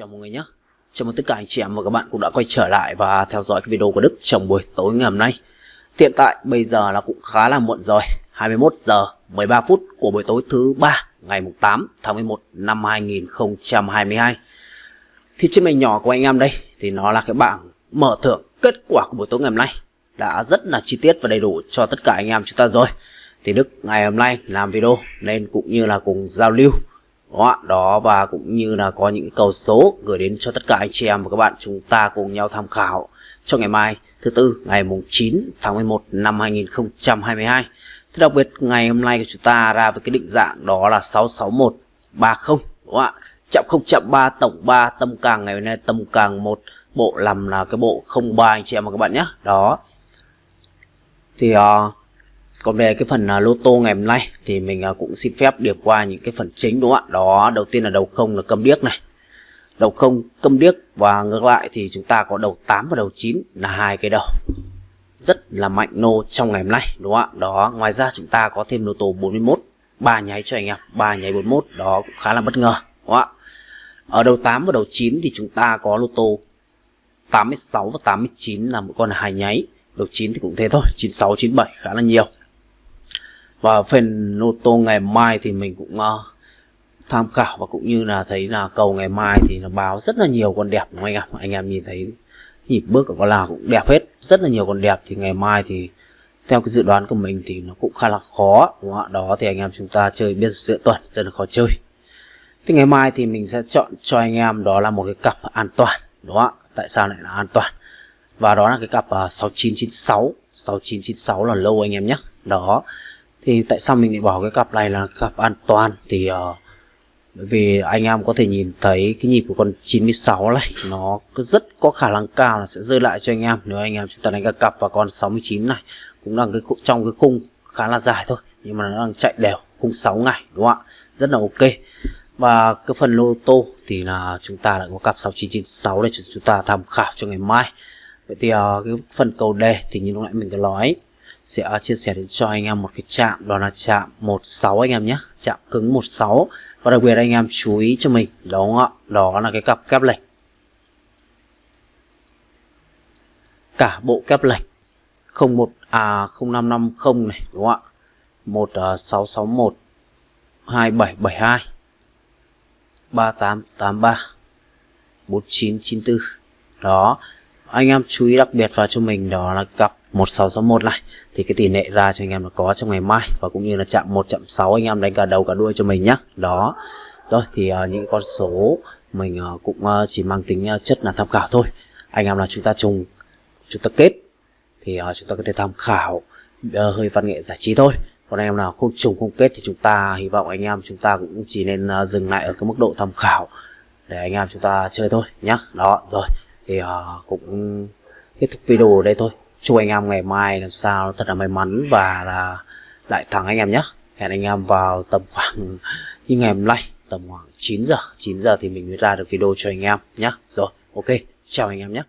Chào mọi người nhé. Chào mừng tất cả anh chị em và các bạn cũng đã quay trở lại và theo dõi cái video của Đức trong buổi tối ngày hôm nay. Hiện tại bây giờ là cũng khá là muộn rồi. 21 giờ 13 phút của buổi tối thứ ba, ngày 8 tháng 11 năm 2022 Thì trên màn nhỏ của anh em đây thì nó là cái bảng mở thưởng kết quả của buổi tối ngày hôm nay. Đã rất là chi tiết và đầy đủ cho tất cả anh em chúng ta rồi. Thì Đức ngày hôm nay làm video nên cũng như là cùng giao lưu đó, đó và cũng như là có những cầu số gửi đến cho tất cả anh chị em và các bạn chúng ta cùng nhau tham khảo cho ngày mai thứ tư ngày mùng 9 tháng 11 năm 2022 Thế đặc biệt ngày hôm nay của chúng ta ra với cái định dạng đó là 66130 đúng không ạ? Chậm không chậm 3 tổng 3 tâm càng ngày hôm nay tâm càng một bộ làm là cái bộ 03 anh chị em và các bạn nhé. Đó. Thì uh, còn về cái phần à, lô tô ngày hôm nay thì mình à, cũng xin phép điểm qua những cái phần chính đúng không ạ? Đó, đầu tiên là đầu không là câm điếc này. Đầu không câm điếc và ngược lại thì chúng ta có đầu 8 và đầu 9 là hai cái đầu. Rất là mạnh nô trong ngày hôm nay đúng không ạ? Đó, ngoài ra chúng ta có thêm lô tô 41 ba nháy cho anh em, ba nháy 41 đó cũng khá là bất ngờ đúng không ạ? Ở đầu 8 và đầu 9 thì chúng ta có lô tô 86 và 89 là một con là hai nháy. Đầu 9 thì cũng thế thôi, 96 97 khá là nhiều và phần lô tô ngày mai thì mình cũng uh, tham khảo và cũng như là thấy là cầu ngày mai thì nó báo rất là nhiều con đẹp đúng không anh em anh em nhìn thấy nhịp bước của con nào cũng đẹp hết rất là nhiều con đẹp. Thì ngày mai thì theo cái dự đoán của mình thì nó cũng khá là khó đúng không ạ? Đó thì anh em chúng ta chơi biết giữa tuần rất là khó chơi. Thì ngày mai thì mình sẽ chọn cho anh em đó là một cái cặp an toàn đúng không ạ? Tại sao lại là an toàn? Và đó là cái cặp uh, 6996 6996 là lâu anh em nhé. Đó thì tại sao mình lại bỏ cái cặp này là cặp an toàn? Thì uh, bởi vì anh em có thể nhìn thấy cái nhịp của con 96 này nó rất có khả năng cao là sẽ rơi lại cho anh em. Nếu anh em chúng ta đánh các cặp và con 69 này cũng đang cái trong cái khung khá là dài thôi nhưng mà nó đang chạy đều khung 6 ngày đúng không ạ? Rất là ok. Và cái phần lô tô thì là chúng ta lại có cặp 6996 để chúng ta tham khảo cho ngày mai. Vậy thì uh, cái phần cầu đề thì như lúc nãy mình có nói sẽ à, chia sẻ đến cho anh em một cái chạm, đó là chạm 16 anh em nhé. Chạm cứng 16 và đặc biệt anh em chú ý cho mình đó ạ? Đó là cái cặp kép lệch. Cả bộ kép lệch. 01 à 0550 này, đúng không ạ? 1661 2772 3883 4994 đó anh em chú ý đặc biệt vào cho mình đó là cặp 1661 này. Thì cái tỷ lệ ra cho anh em nó có trong ngày mai và cũng như là chạm 1.6 anh em đánh cả đầu cả đuôi cho mình nhé đó. Rồi thì uh, những con số mình uh, cũng uh, chỉ mang tính uh, chất là tham khảo thôi. Anh em là chúng ta trùng chúng ta kết thì uh, chúng ta có thể tham khảo uh, hơi văn nghệ giải trí thôi. Còn anh em nào không trùng không kết thì chúng ta hy vọng anh em chúng ta cũng chỉ nên uh, dừng lại ở cái mức độ tham khảo để anh em chúng ta chơi thôi nhá. Đó rồi thì uh, cũng kết thúc video ở đây thôi. Chúc anh em ngày mai làm sao thật là may mắn và là lại thắng anh em nhé hẹn anh em vào tầm khoảng như ngày hôm nay tầm khoảng 9 giờ. 9 giờ thì mình mới ra được video cho anh em nhé rồi ok. Chào anh em nhé